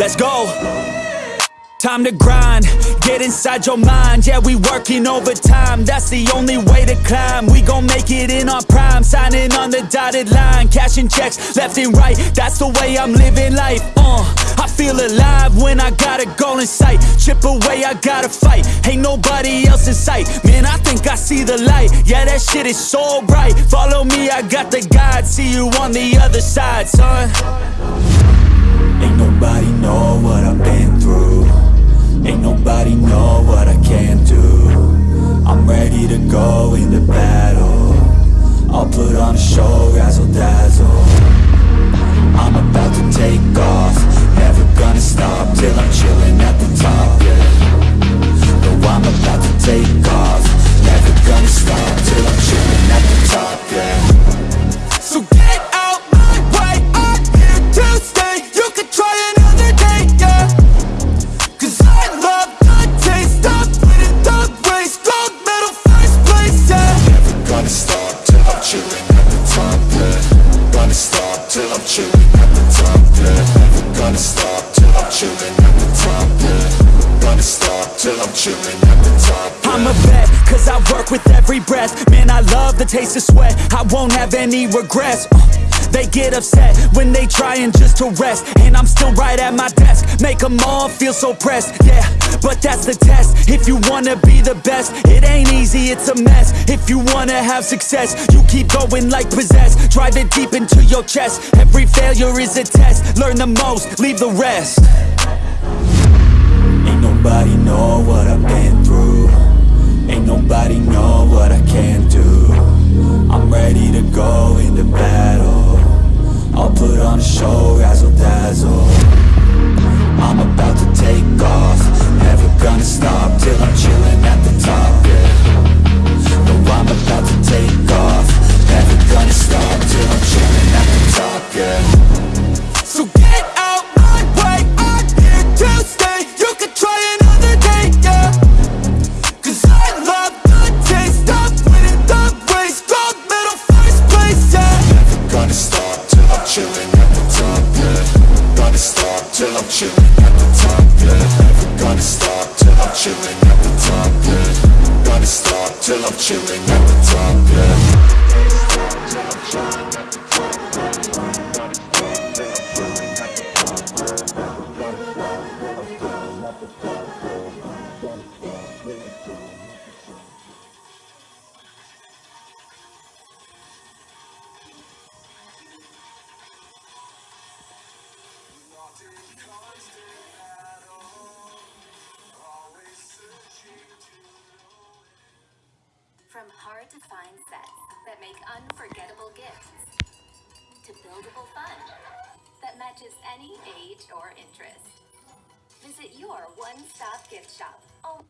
Let's go. Time to grind, get inside your mind. Yeah, we working overtime, that's the only way to climb. We gon' make it in our prime, signing on the dotted line. Cashing checks left and right, that's the way I'm living life. Uh, I feel alive when I got a goal in sight. Chip away, I gotta fight, ain't nobody else in sight. Man, I think I see the light, yeah that shit is so bright. Follow me, I got the guide, see you on the other side, son ready to go into battle. I'll put on a show, razzle dazzle. I'm about to take off. Never gonna stop till I'm chilling at the top, yeah. No, I'm about to take top, yeah Gonna stop till I'm chilling at the top, yeah gonna stop till I'm chilling at the top, yeah Gonna stop till I'm chilling at the top, yeah I'm a vet, cause I work with every breath. Man, I love the taste of sweat. I won't have any regrets. Uh, They get upset when they trying just to rest. And I'm still right at my desk Make them all feel so pressed, yeah. But that's the test. If you wanna be the best It ain't easy, it's a mess. If you wanna have success You keep going like possessed. Drive it deep into your chest. Every failure is a test. Learn the most, leave the rest. Ain't nobody know what I've been through chilling at the top, yeah Never gonna stop till I'm chilling at the top, yeah. Gonna stop till I'm chilling at the top, yeah From hard to find sets that make unforgettable gifts to buildable fun that matches any age or interest. Visit your one stop gift shop. Oh.